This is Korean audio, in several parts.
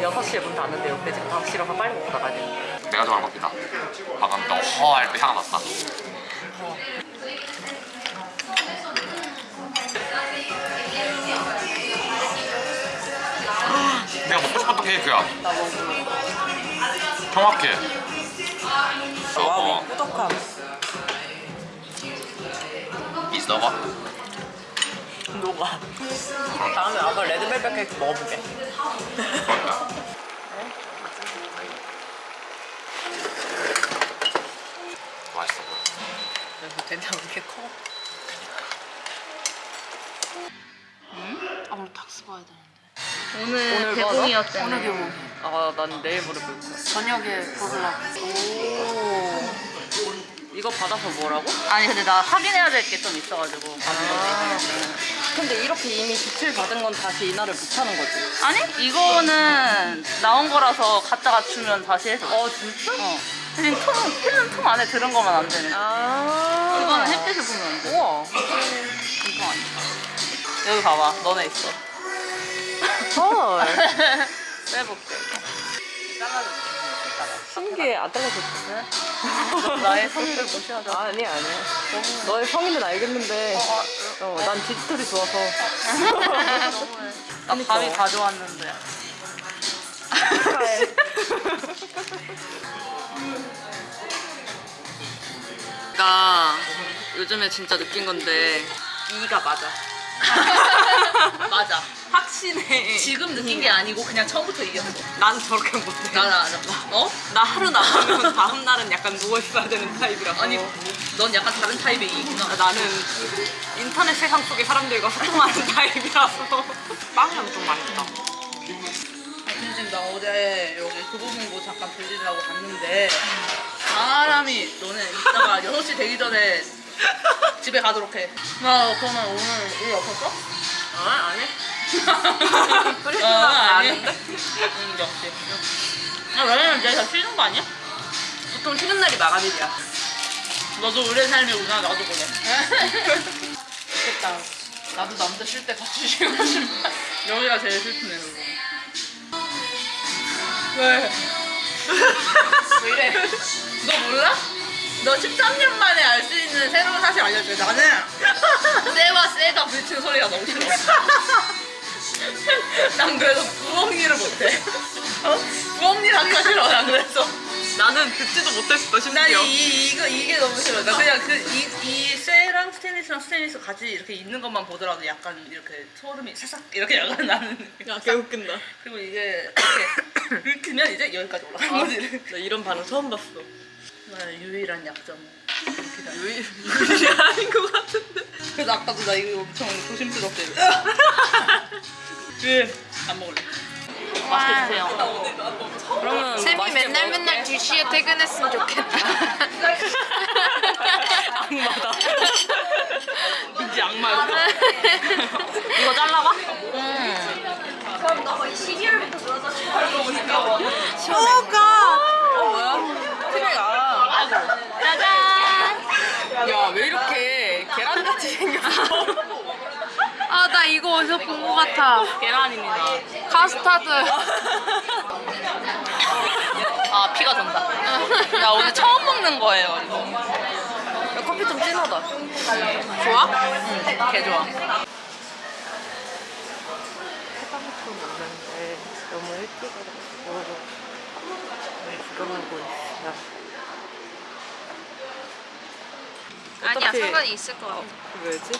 6시에 문 닫는데요. 근데 지금 5시라서 빨리 먹고 나가야 돼요. 내가 좋아하는 커피다 방금 너 허할 때향 났다 내가 먹고 싶었던 케이크야 나 먹고. 정확해 와우, 어, 꾸덕함. 있어봐 녹아. 다음에 아빠 레드벨벳 케이크 먹어보게. 그런다 맛있어 보여 그래서 된장 왜 이렇게 커? 아 우리 닥스 봐야 되는데 오늘, 오늘 개봉이었잖아. 오늘 교복 아, 난 내일 모레 볼 거야. 저녁에 보려고 오. 이거 받아서 뭐라고? 아니 근데 나 확인해야 될 게 좀 있어가지고 받은 아. 근데 이렇게 이미 지출 받은 건 다시 이날을 못 하는 거지. 아니 이거는 나온 거라서 갖다 갖추면 다시 해줘. 어, 진짜? 어. 대신 통 필름 통 안에 들은 거만 안 되네. 아. 그거는 햇빛을 보면 안 돼. 우와. 이거 아니야. 여기 봐봐. 너네 있어. 헐. 빼볼게. 잘라줄게. 신기해. 안 잘라줬어. 너 나의 성의를 무시하자. 아니, 아니. 너의 성의는 알겠는데. 어, 난 디지털이 좋아서. 너무해. 나 그러니까. 밤이 가져왔는데. 요즘에 진짜 느낀 건데 이가 맞아. 맞아. 확신해. 지금 느낀 게 아니고 그냥 처음부터 이겼어. 난 저렇게 못해. 안 해. 어? 나 하루 나가면 다음 날은 약간 누워 있어야 되는 타입이라서. 아니, 넌 약간 다른 타입의 이구나. 아, 나는 인터넷 세상 속의 사람들과 소통하는 타입이라서 빵이랑 좀 맛있다. 근데 지금 나 어제 여기 그 부분 뭐 잠깐 들리려고 갔는데 사람이 너네 이따가 6시 되기 전에 집에 가도록 해. 나 그러면 오늘 일 없었어? 아 아니? 어, 크리스마스 아니. 아닌데? 응, 역시. 아, 왜냐면 내가 쉬는 거 아니야? 보통 쉬는 날이 마감일이야. 너도 의뢰 삶이구나, 나도 그래. 좋겠다. 나도 남자 쉴 때 같이 쉬고 싶다. 여기가 제일 슬프네, 그거. 왜? 왜 이래? 너 몰라? 너 13년 만에 알 수 있는 새로운 사실 알려줘. 나는 쇠와 쇠가 부딪히는 소리가 너무 싫어. 난 그래서 부엌일을 못해. 어? 부엌일을 하기가 싫어, 난 그래서. 나는 듣지도 못했어 난 심지어. 이, 이거, 이게 너무 싫어. 나 그냥 그, 이, 이 쇠랑 스테인리스랑 스테인리스 같이 이렇게 있는 것만 보더라도 약간 이렇게 소름이 사삭 이렇게 약간 나는. 야 개 웃긴다. 그리고 이게 이렇게 긁히면 이제 여기까지 올라가는 거지. 나 이런 반응 처음 봤어. 나의 유일한 약점. 유일 아닌 것 같은데. 그래서 아까도 나 이거 엄청 조심스럽게. 왜? 안 먹을래. 맛있게 드세요. 그러면 쌤이 맨날. 맨날 2시에 퇴근했으면 좋겠다 악마다. 이제 악마였어. 이거 잘라봐? 어 뭐야? 티백아. 짜잔 야 왜 이렇게 계란같이 생겼어? 아 나 이거 어디서 본 것 같아 계란입니다. 카스타드 아 피가 돈다. 야 오늘 처음 먹는 거예요 이거. 야, 커피 좀 진하다. 좋아? 응, 개 좋아. 해방촌 왔는데 너무 일찍 와가지고 구경하고 있어요. 아니야 상관이 있을 것 같아 왜지?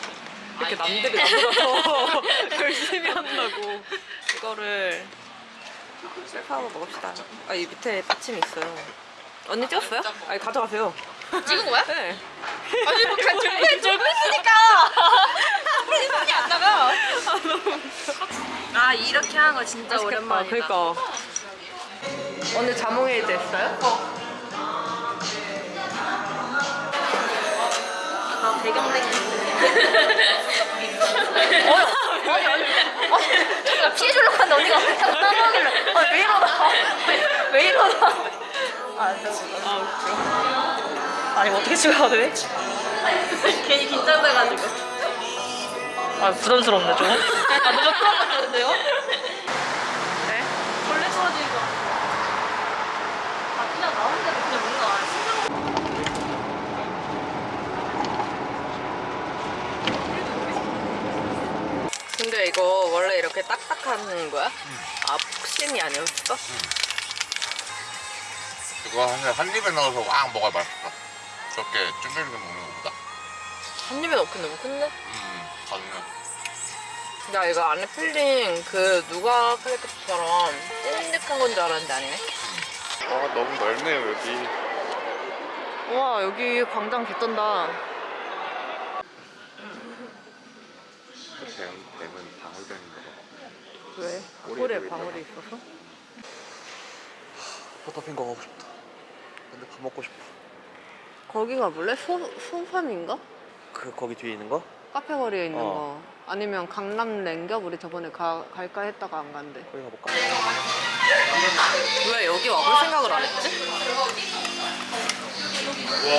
이렇게 남들이 나보다 더 열심히 한다고 이거를 셀프하고 먹읍시다 아 이 밑에 받침이 있어요 언니 찍었어요? 아니 가져가세요 찍은 거야? 네 아니 뭐 준비 준비했으니까. 손이 안 나가. 아 이렇게 하는 거 진짜 맛있겠다. 오랜만이다 그러니까 오늘 자몽에이드 했어요? 아 배경색이 아니 아니 아니. 나 피해주려고 하는데 언니가 따라하길래. 아 왜 이러나? 왜, 왜 이러나? 아. 아 웃겨 아니 어떻게 찍어야 돼? 괜히 긴장돼가지고. 아 부담스럽네 좀아 너무 풀어봤는데요? 네? 원래 떨어지는 딱딱한 거야? 아 폭신이 아니었어? 이거 한, 한 입에 넣어서 왕 먹어야 맛있어. 저렇게 쪼물쪼물 먹는 것보다. 한 입에 넣긴 너무 큰데? 음, 가능해. 나 이거 안에 filling 그 누가 크래커처럼 찐득한 건 줄 알았는데 아니네. 아, 너무 넓네요, 여기. 와 여기 광장 개쩐다. 뱀, 뱀은 방울뱀인가 봐. 왜? 볼에. 방울이 있어서? 포터핑거 가고 싶다. 근데 밥 먹고 싶어. 거기가 몰래 소 소팜인가? 그, 거기 뒤에 있는 거? 카페 거리에 있는 어. 거. 아니면 강남 랭겹 우리 저번에 가, 갈까 했다가 안 간대. 거기 가볼까? 왜 여기 와볼 생각을 안 했지? 내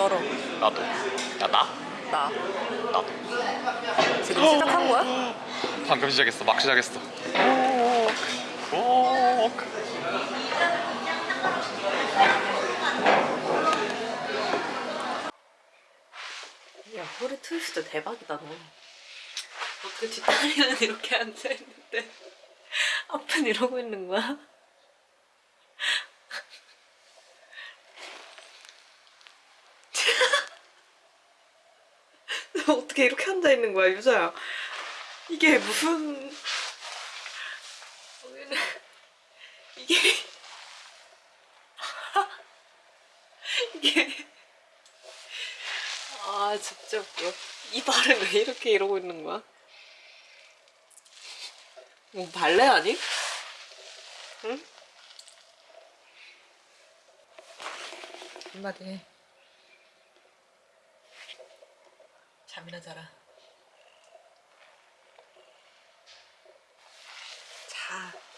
쩔어. 나도. 야, 나? 나. 나도. 지금 시작한 거야? 방금 시작했어. 막 시작했어. 오. 야, 허리 트위스트 대박이다, 너. 어떻게 뒷다리는 이렇게 앉아있는데, 앞은 이러고 있는 거야? 어떻게 이렇게 앉아있는 거야, 유자야? 이게 무슨. 이게. 이게. 아 진짜 웃겨 이 발은 왜 이렇게 이러고 있는 거야? 뭐 발레 아니? 응? 한마디 해 잠이나 자라. 자.